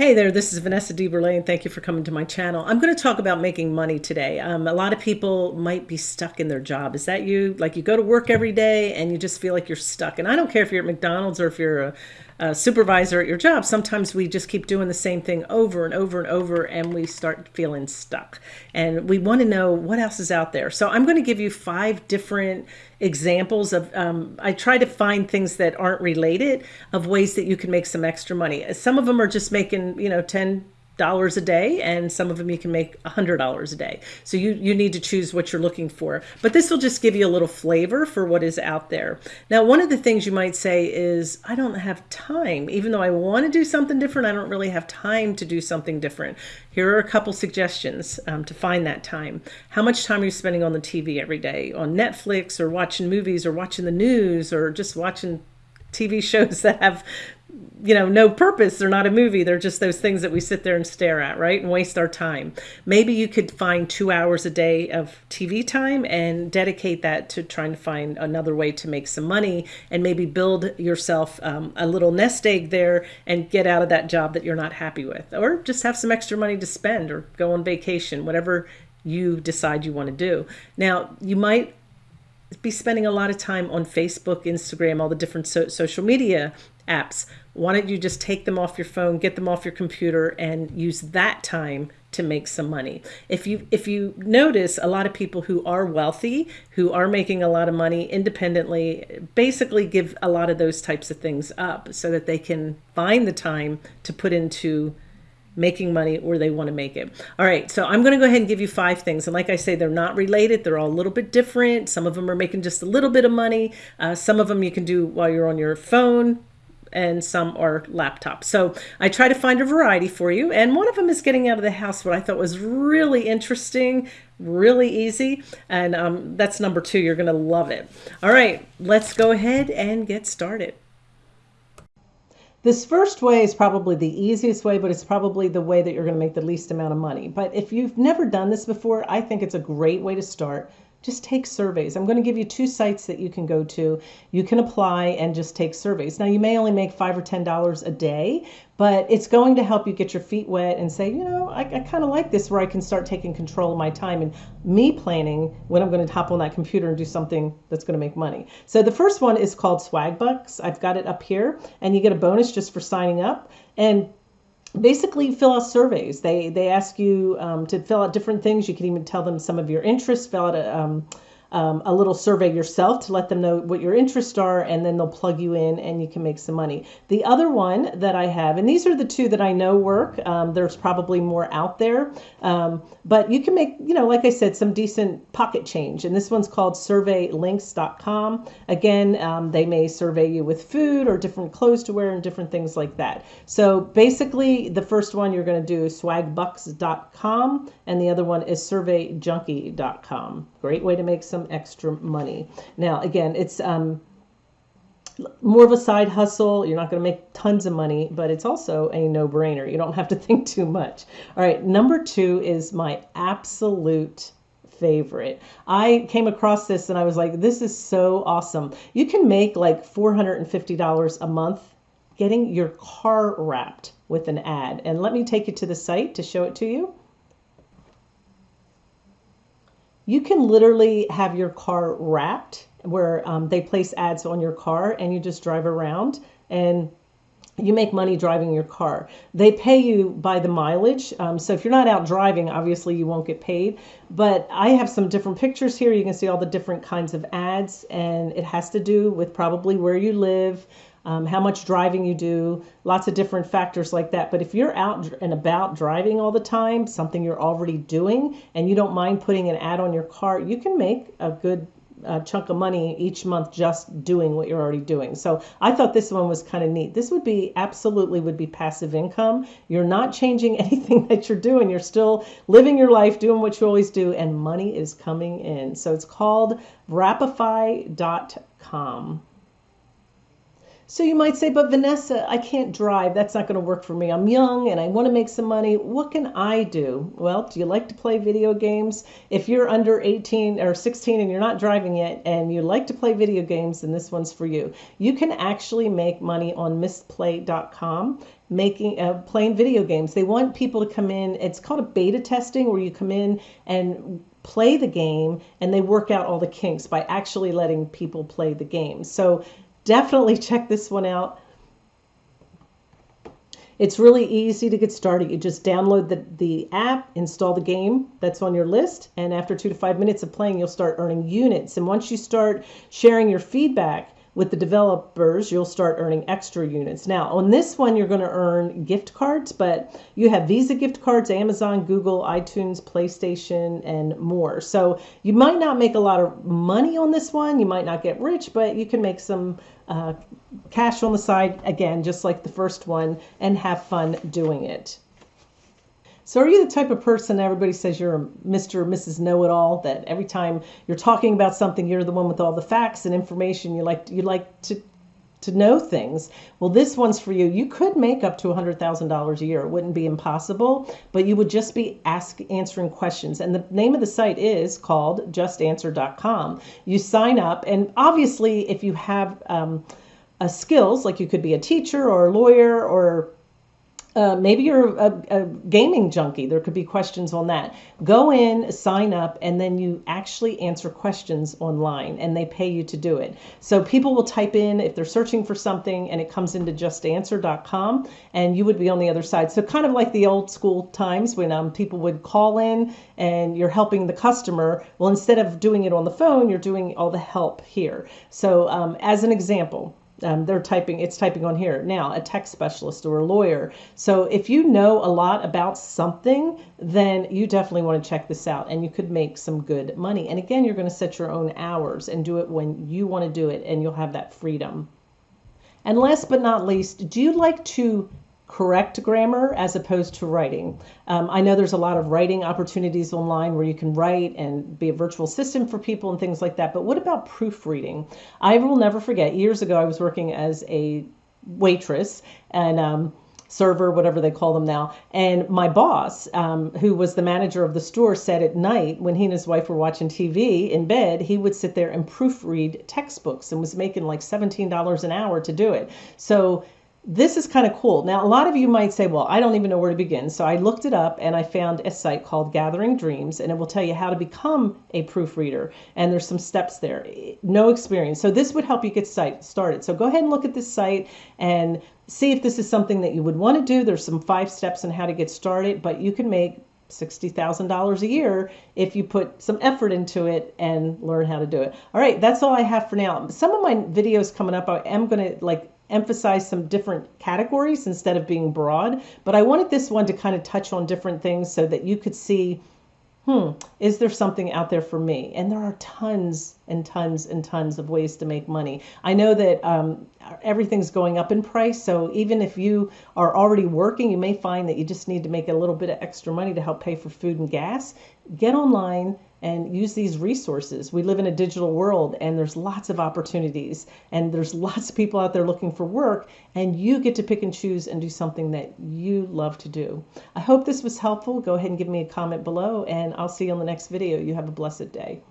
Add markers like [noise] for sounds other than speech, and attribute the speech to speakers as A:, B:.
A: Hey there, this is Vanessa DeBurle, and thank you for coming to my channel. I'm going to talk about making money today. Um, a lot of people might be stuck in their job. Is that you? Like you go to work every day and you just feel like you're stuck. And I don't care if you're at McDonald's or if you're a, supervisor at your job. Sometimes we just keep doing the same thing over and over and over and we start feeling stuck. And we want to know what else is out there. So I'm going to give you five different examples of, um, I try to find things that aren't related of ways that you can make some extra money. Some of them are just making, you know, 10, dollars a day and some of them you can make a hundred dollars a day. So you you need to choose what you're looking for. But this will just give you a little flavor for what is out there. Now one of the things you might say is I don't have time. Even though I want to do something different I don't really have time to do something different. Here are a couple suggestions um, to find that time. How much time are you spending on the TV every day? On Netflix or watching movies or watching the news or just watching TV [laughs] shows that have you know, no purpose. They're not a movie. They're just those things that we sit there and stare at, right? And waste our time. Maybe you could find two hours a day of TV time and dedicate that to trying to find another way to make some money and maybe build yourself um, a little nest egg there and get out of that job that you're not happy with. Or just have some extra money to spend or go on vacation, whatever you decide you want to do. Now, you might be spending a lot of time on Facebook, Instagram, all the different so social media apps. Why don't you just take them off your phone, get them off your computer and use that time to make some money. If you if you notice a lot of people who are wealthy, who are making a lot of money independently, basically give a lot of those types of things up so that they can find the time to put into making money where they want to make it. All right, so I'm going to go ahead and give you five things. And like I say, they're not related. They're all a little bit different. Some of them are making just a little bit of money. Uh, some of them you can do while you're on your phone and some are laptops. So I try to find a variety for you. And one of them is getting out of the house, what I thought was really interesting, really easy. And um, that's number two. You're going to love it. All right, let's go ahead and get started. This first way is probably the easiest way, but it's probably the way that you're going to make the least amount of money. But if you've never done this before, I think it's a great way to start just take surveys. I'm going to give you two sites that you can go to. You can apply and just take surveys. Now, you may only make five or ten dollars a day, but it's going to help you get your feet wet and say, you know, I, I kind of like this where I can start taking control of my time and me planning when I'm going to hop on that computer and do something that's going to make money. So the first one is called Swagbucks. I've got it up here, and you get a bonus just for signing up. And basically fill out surveys. They they ask you um, to fill out different things. You can even tell them some of your interests. Fill out a um, um, a little survey yourself to let them know what your interests are, and then they'll plug you in and you can make some money. The other one that I have, and these are the two that I know work, um, there's probably more out there, um, but you can make, you know, like I said, some decent pocket change. And this one's called surveylinks.com. Again, um, they may survey you with food or different clothes to wear and different things like that. So basically, the first one you're going to do swagbucks.com, and the other one is surveyjunkie.com. Great way to make some extra money. Now, again, it's um, more of a side hustle. You're not going to make tons of money, but it's also a no brainer. You don't have to [laughs] think too much. All right, number two is my absolute favorite. I came across this and I was like, this is so awesome. You can make like $450 a month getting your car wrapped with an ad. And let me take you to the site to show it to you. You can literally have your car wrapped where um, they place ads on your car and you just drive around and you make money driving your car. They pay you by the mileage. Um, so if you're not out driving, obviously you won't get paid. But I have some different pictures here. You can see all the different kinds of ads, and it has to do with probably where you live, um, how much driving you do, lots of different factors like that. But if you're out and about driving all the time, something you're already doing, and you don't mind putting an ad on your car, you can make a good uh, chunk of money each month just doing what you're already doing. So I thought this one was kind of neat. This would be absolutely would be passive income. You're not changing [laughs] anything that you're doing. You're still living your life, doing what you always do, and money is coming in. So it's called Wrapify.com. So you might say, but Vanessa, I can't drive. That's not going to work for me. I'm young and I want to make some money. What can I do? Well, do you like to play video games? If you're under 18 or 16 and you're not driving yet and you like to play video games, then this one's for you. You can actually make money on mistplay.com making uh, playing video games. They want people to come in. It's called a beta testing where you come in and play the game and they work out all the kinks by actually letting people play the game. So definitely check this one out. It's really easy to get started. You just download the, the app, install the game that's on your list, and after two to five minutes of playing, you'll start earning units. And once you start sharing your feedback, with the developers, you'll start earning extra units. Now, on this one, you're going to earn gift cards, but you have Visa gift cards, Amazon, Google, iTunes, PlayStation, and more. So you might not make a lot of money on this one. You might not get rich, but you can make some uh, cash on the side, again, just like the first one, and have fun doing it. So, are you the type of person everybody says you're a Mr. or Mrs. Know It All? That every time you're talking about something, you're the one with all the facts and information. You like you like to to know things. Well, this one's for you. You could make up to $100,000 a year. It wouldn't be impossible, but you would just be ask answering questions. And the name of the site is called justanswer.com. You sign up, and obviously, if you have um, a skills, like you could be a teacher or a lawyer or uh, maybe you're a, a, gaming junkie. There could be questions on that. Go in, sign up, and then you actually answer questions online, and they pay you to do it. So people will type in if they're searching for something, and it comes into justanswer.com, and you would be on the other side. So kind of like the old school times when um, people would call in and you're helping the customer. Well, instead of doing it on the phone, you're doing all the help here. So um, as an example, um, they're typing it's typing on here. Now a tech specialist or a lawyer. So if you know a lot about something then you definitely want to check this out and you could make some good money. And again you're going to set your own hours and do it when you want to do it and you'll have that freedom. And last but not least do you like to correct grammar as opposed to writing. Um, I know there's a lot of writing opportunities online where you can write and be a virtual assistant for people and things like that. But what about proofreading? I will never forget, years ago, I was working as a waitress and um, server, whatever they call them now. And my boss, um, who was the manager of the store, said at night when he and his wife were watching TV in bed, he would sit there and proofread textbooks and was making like $17 an hour to do it. So this is kind of cool. Now, a lot of you might say, well, I don't even know where to begin. So I looked it up and I found a site called Gathering Dreams, and it will tell you how to become a proofreader. And there's some steps there. No experience. So this would help you get started. So go ahead and look at this site and see if this is something that you would want to do. There's some five steps on how to get started, but you can make $60,000 a year if you put some effort into it and learn how to do it. All right, that's all I have for now. Some of my videos coming up, I am going to like emphasize some different categories instead of being broad. But I wanted this one to kind of touch on different things so that you could see hmm, is there something out there for me? And there are tons and tons and tons of ways to make money. I know that um, everything's going up in price. So even if you are already working, you may find that you just need to make a little bit of extra money to help pay for food and gas. Get online and use these resources. We live in a digital world and there's lots of opportunities and there's lots of people out there looking for work and you get to pick and choose and do something that you love to do. I hope this was helpful. Go ahead and give me a comment below and I'll see you on the next video. You have a blessed day.